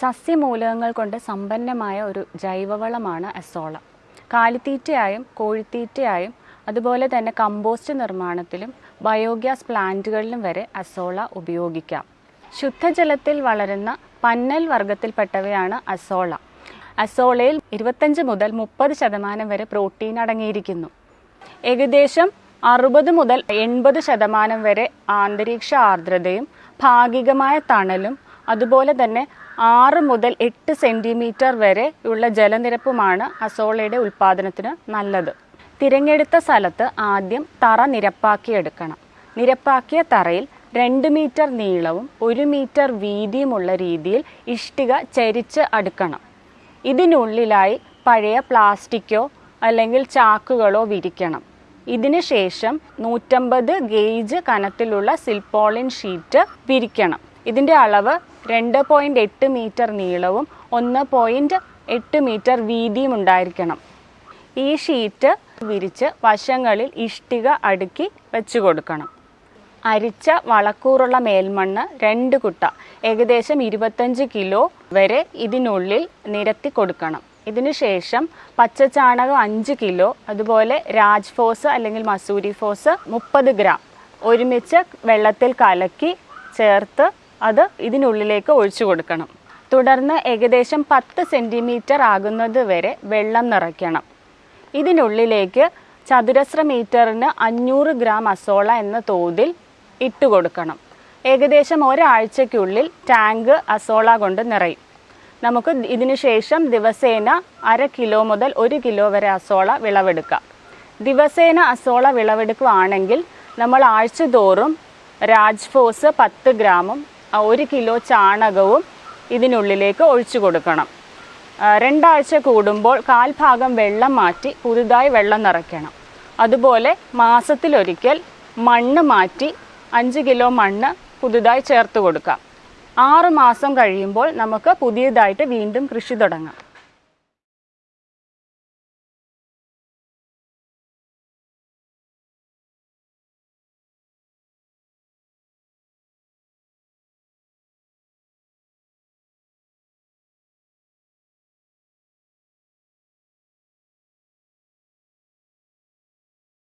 സസ്യമൂലകങ്ങൾ കൊണ്ട് സമ്പന്നമായ ഒരു ജൈവവളമാണ് അസോള. കാലിത്തീറ്റയായും കോഴിത്തീറ്റയായും അതുപോലെ തന്നെ കമ്പോസ്റ്റ് നിർമ്മാണത്തിലും ബയോഗ്യാസ് പ്ലാന്റുകളിലും വരെ അസോള ഉപയോഗിക്കാം. ശുദ്ധജലത്തിൽ വളരുന്ന പന്നൽ വർഗത്തിൽപ്പെട്ടവയാണ് അസോള. അസോളയിൽ ഇരുപത്തഞ്ച് മുതൽ മുപ്പത് ശതമാനം വരെ പ്രോട്ടീൻ അടങ്ങിയിരിക്കുന്നു. ഏകദേശം അറുപത് മുതൽ എൺപത് ശതമാനം വരെ ആന്തരീക്ഷ ആർദ്രതയും ഭാഗികമായ തണലും അതുപോലെ തന്നെ ആറ് മുതൽ എട്ട് സെന്റിമീറ്റർ വരെ ഉള്ള ജലനിരപ്പുമാണ് അസോളയുടെ ഉൽപ്പാദനത്തിന് നല്ലത്. തിരഞ്ഞെടുത്ത സ്ഥലത്ത് ആദ്യം തറ നിരപ്പാക്കിയെടുക്കണം. നിരപ്പാക്കിയ തറയിൽ രണ്ട് മീറ്റർ നീളവും ഒരു മീറ്റർ വീതിയുമുള്ള രീതിയിൽ ഇഷ്ടിക ചരിച്ച് അടുക്കണം. ഇതിനുള്ളിലായി പഴയ പ്ലാസ്റ്റിക്കോ അല്ലെങ്കിൽ ചാക്കുകളോ വിരിക്കണം. ഇതിന് ശേഷം നൂറ്റമ്പത് ഗേജ് കനത്തിലുള്ള സിൽപോളിൻ ഷീറ്റ് വിരിക്കണം. ഇതിന്റെ അളവ് രണ്ട് പോയിന്റ് എട്ട് മീറ്റർ നീളവും ഒന്ന് പോയിന്റ് എട്ട് മീറ്റർ വീതിയും ഉണ്ടായിരിക്കണം. ഈ ഷീറ്റ് വിരിച്ച് വശങ്ങളിൽ ഇഷ്ടിക അടുക്കി വെച്ച് കൊടുക്കണം. അരിച്ച വളക്കൂറുള്ള മേൽമണ്ണ് രണ്ട് കുട്ട ഏകദേശം ഇരുപത്തഞ്ച് കിലോ വരെ ഇതിനുള്ളിൽ നിരത്തി കൊടുക്കണം. ഇതിനുശേഷം പച്ചച്ചാണകം അഞ്ച് കിലോ അതുപോലെ രാജ്ഫോസ് അല്ലെങ്കിൽ മസൂരി ഫോസ് മുപ്പത് ഗ്രാം ഒരുമിച്ച് വെള്ളത്തിൽ കലക്കി ചേർത്ത് അത് ഇതിനുള്ളിലേക്ക് ഒഴിച്ചു കൊടുക്കണം. തുടർന്ന് ഏകദേശം പത്ത് സെന്റിമീറ്റർ ആകുന്നത് വരെ വെള്ളം നിറയ്ക്കണം. ഇതിനുള്ളിലേക്ക് ചതുരശ്ര മീറ്ററിന് അഞ്ഞൂറ് ഗ്രാം അസോള എന്ന തോതിൽ ഇട്ട് കൊടുക്കണം. ഏകദേശം ഒരാഴ്ചയ്ക്കുള്ളിൽ ടാങ്ക് അസോള കൊണ്ട് നിറയും. നമുക്ക് ഇതിനു ശേഷം ദിവസേന അര കിലോ മുതൽ ഒരു കിലോ വരെ അസോള വിളവെടുക്കാം. ദിവസേന അസോള വിളവെടുക്കുകയാണെങ്കിൽ നമ്മൾ ആഴ്ച തോറും രാജ്ഫോസ് പത്ത് ഗ്രാമും ഒരു കിലോ ചാണകവും ഇതിനുള്ളിലേക്ക് ഒഴിച്ചു കൊടുക്കണം. ആ, രണ്ടാഴ്ച കൂടുമ്പോൾ കാൽഭാഗം വെള്ളം മാറ്റി പുതുതായി വെള്ളം നിറയ്ക്കണം. അതുപോലെ മാസത്തിലൊരിക്കൽ മണ്ണ് മാറ്റി അഞ്ച് കിലോ മണ്ണ് പുതുതായി ചേർത്ത് കൊടുക്കാം. ആറ് മാസം കഴിയുമ്പോൾ നമുക്ക് പുതിയതായിട്ട് വീണ്ടും കൃഷി തുടങ്ങാം.